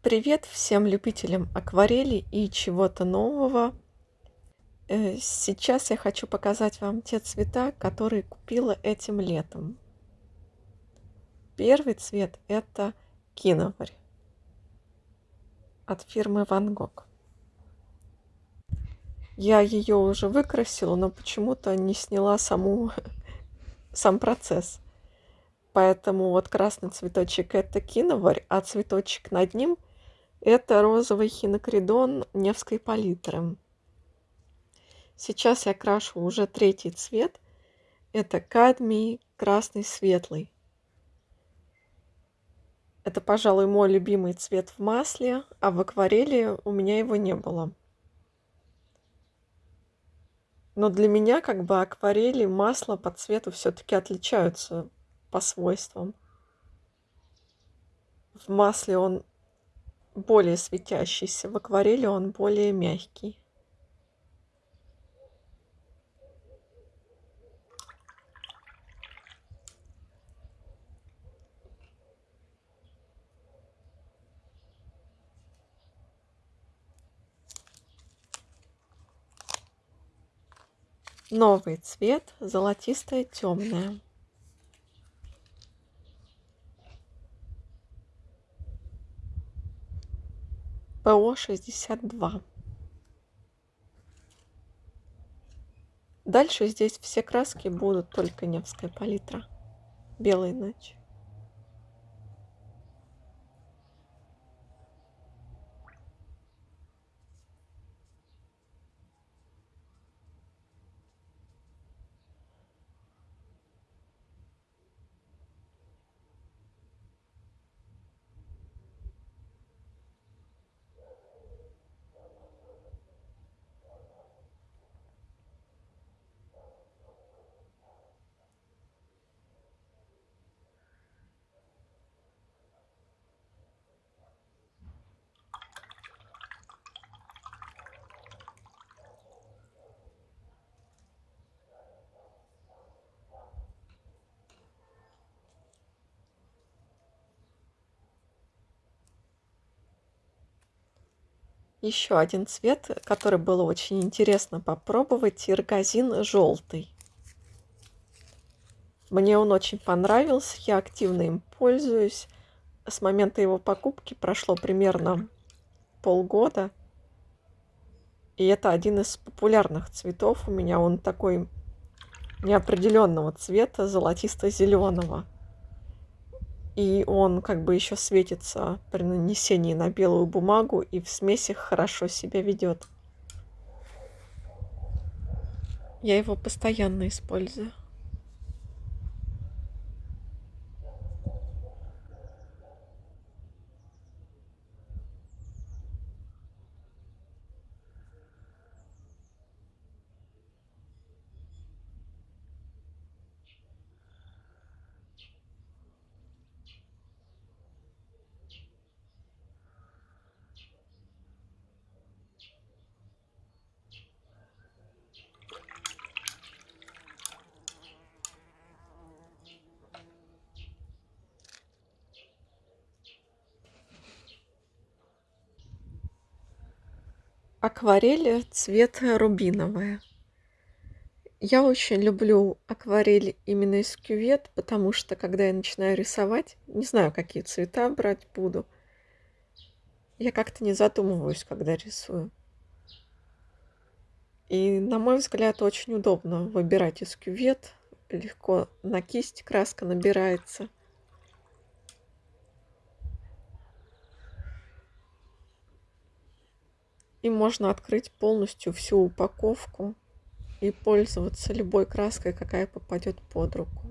Привет всем любителям акварели и чего-то нового. Э, сейчас я хочу показать вам те цвета, которые купила этим летом. Первый цвет это киноварь от фирмы Van Gogh. Я ее уже выкрасила, но почему-то не сняла саму, сам процесс. Поэтому вот красный цветочек это киноварь, а цветочек над ним – это розовый хинокридон Невской палитры. Сейчас я крашу уже третий цвет. Это кадмий красный светлый. Это, пожалуй, мой любимый цвет в масле, а в акварели у меня его не было. Но для меня как бы акварели, масло по цвету все-таки отличаются по свойствам. В масле он более светящийся. В акварели он более мягкий. Новый цвет золотистое темное. ПО-62. Дальше здесь все краски будут только Невская палитра. Белая ночь. Еще один цвет, который было очень интересно попробовать, иргазин желтый. Мне он очень понравился, я активно им пользуюсь. С момента его покупки прошло примерно полгода. И это один из популярных цветов у меня. Он такой неопределенного цвета, золотисто-зеленого и он как бы еще светится при нанесении на белую бумагу и в смесях хорошо себя ведет. Я его постоянно использую. Акварель цвет рубиновая. Я очень люблю акварель именно из кювет, потому что когда я начинаю рисовать, не знаю, какие цвета брать буду, я как-то не задумываюсь, когда рисую. И, на мой взгляд, очень удобно выбирать из кювет. Легко на кисть краска набирается. И можно открыть полностью всю упаковку и пользоваться любой краской, какая попадет под руку.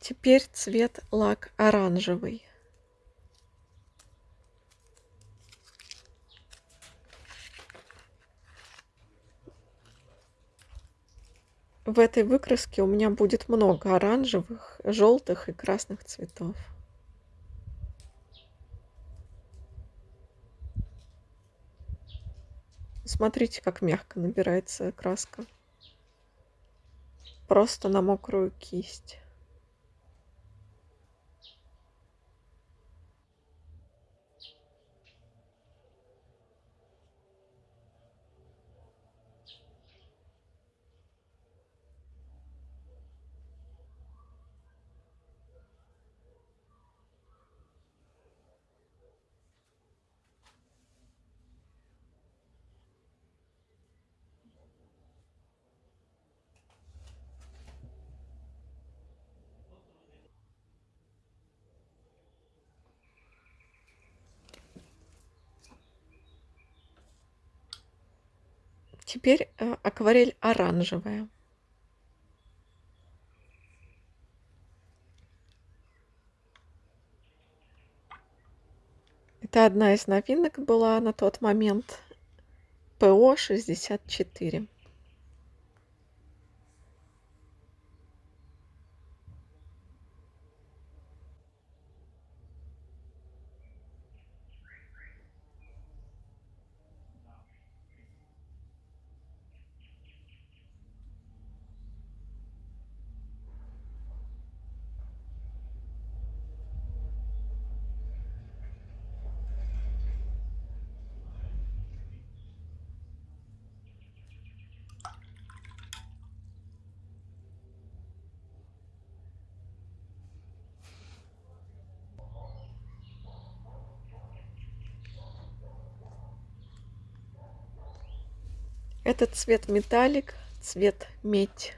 Теперь цвет лак оранжевый. В этой выкраске у меня будет много оранжевых, желтых и красных цветов. Смотрите, как мягко набирается краска. просто на мокрую кисть. Теперь э, акварель оранжевая. Это одна из новинок была на тот момент. ПО-64. Это цвет металлик, цвет медь.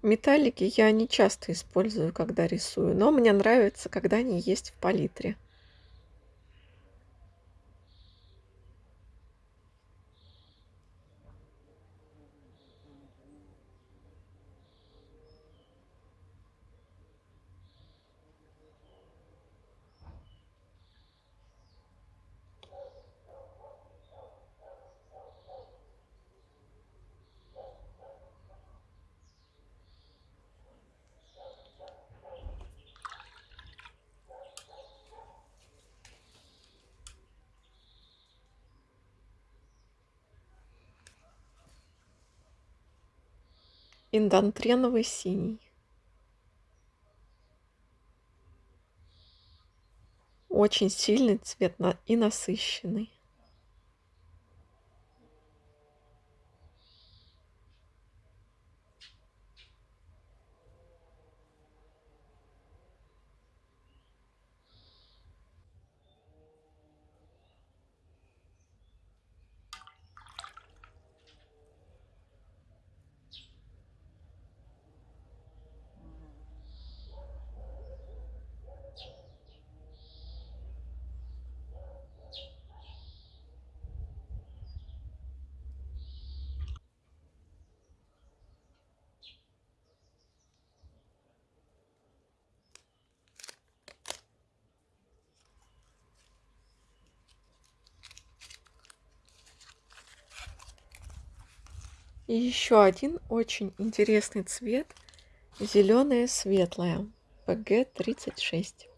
Металлики я не часто использую, когда рисую, но мне нравится, когда они есть в палитре. Индантреновый синий. Очень сильный цвет и насыщенный. И еще один очень интересный цвет. Зеленое светлое. ПГ-36.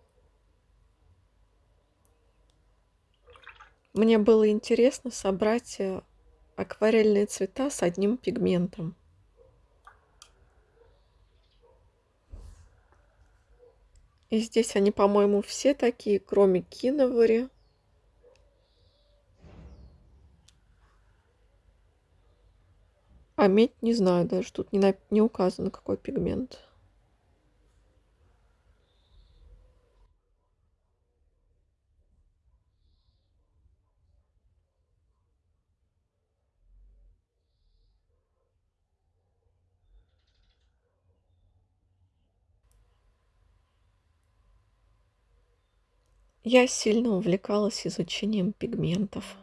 Мне было интересно собрать э, акварельные цвета с одним пигментом. И здесь они, по-моему, все такие, кроме киновари. А медь не знаю даже, тут не, на... не указано, какой пигмент. Я сильно увлекалась изучением пигментов.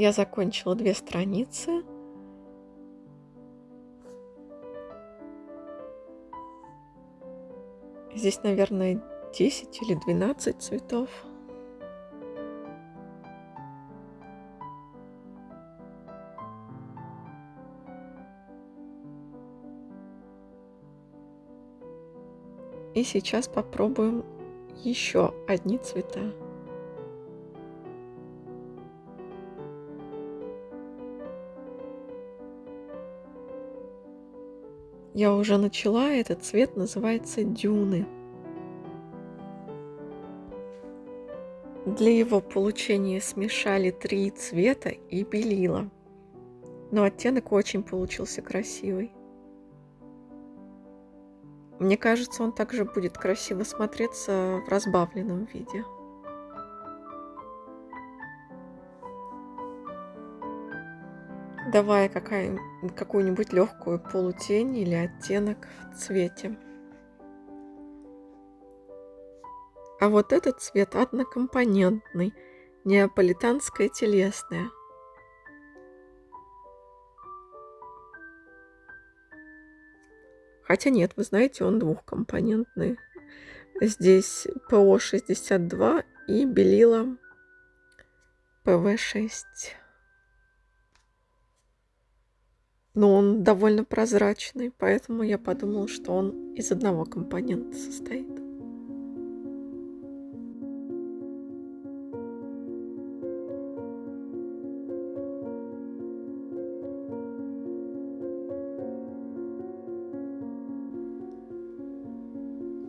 Я закончила две страницы. Здесь, наверное, 10 или 12 цветов. И сейчас попробуем еще одни цвета. Я уже начала, этот цвет называется дюны. Для его получения смешали три цвета и белила. Но оттенок очень получился красивый. Мне кажется, он также будет красиво смотреться в разбавленном виде. Давая какую-нибудь легкую полутень или оттенок в цвете. А вот этот цвет однокомпонентный, неаполитанское телесное. Хотя нет, вы знаете, он двухкомпонентный. Здесь ПО-62 и белила ПВ-6. Но он довольно прозрачный, поэтому я подумала, что он из одного компонента состоит.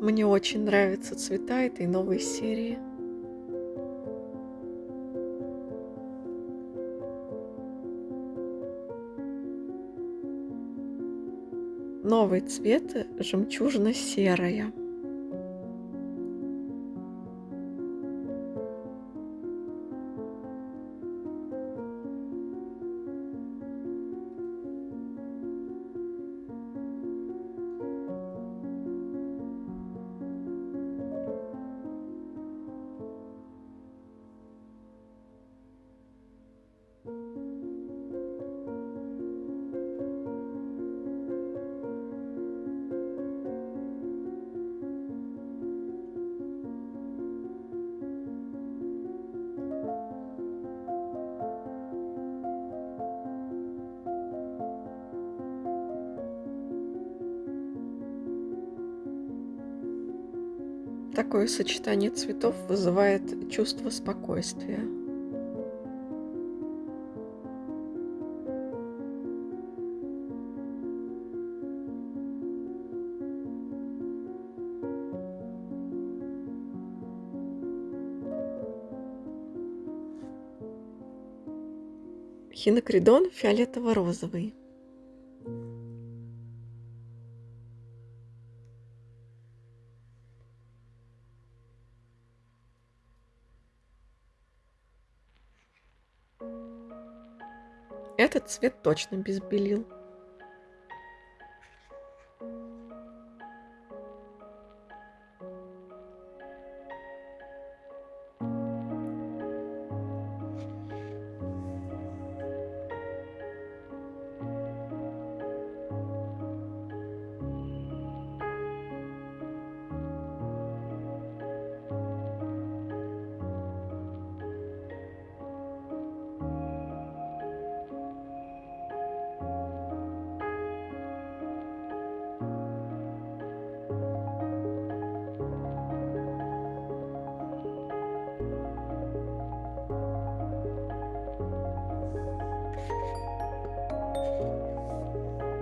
Мне очень нравятся цвета этой новой серии. Новый цвет жемчужно-серая. Такое сочетание цветов вызывает чувство спокойствия. Хинокридон фиолетово-розовый. Этот цвет точно без белил.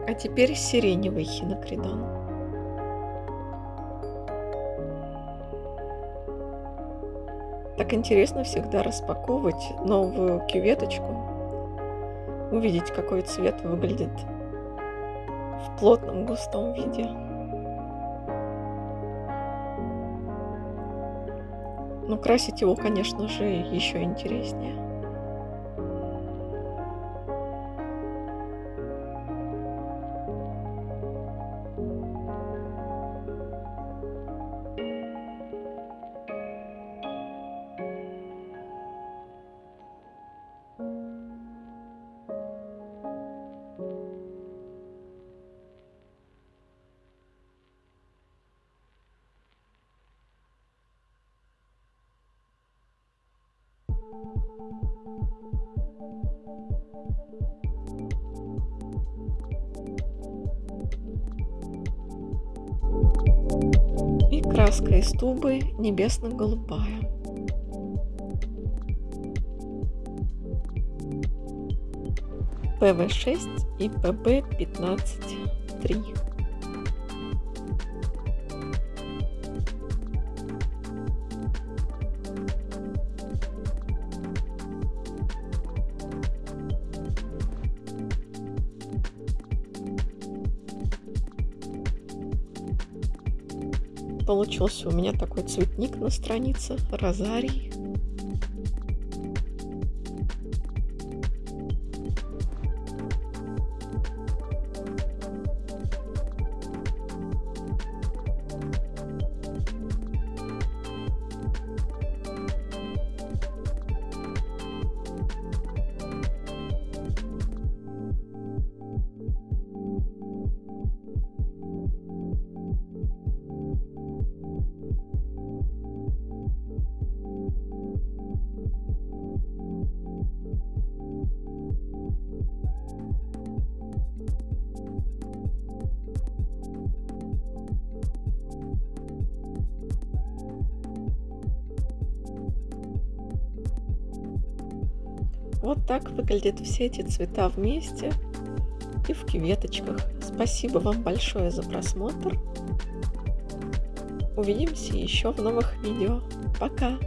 А теперь сиреневый хинокридон. Так интересно всегда распаковывать новую кюветочку, увидеть, какой цвет выглядит в плотном густом виде. Но красить его, конечно же, еще интереснее. И краска из тубы небесно-голубая. ПВ6 и ПБ15-3. Получился у меня такой цветник на странице, розарий. Вот так выглядят все эти цвета вместе и в кюветочках. Спасибо вам большое за просмотр. Увидимся еще в новых видео. Пока!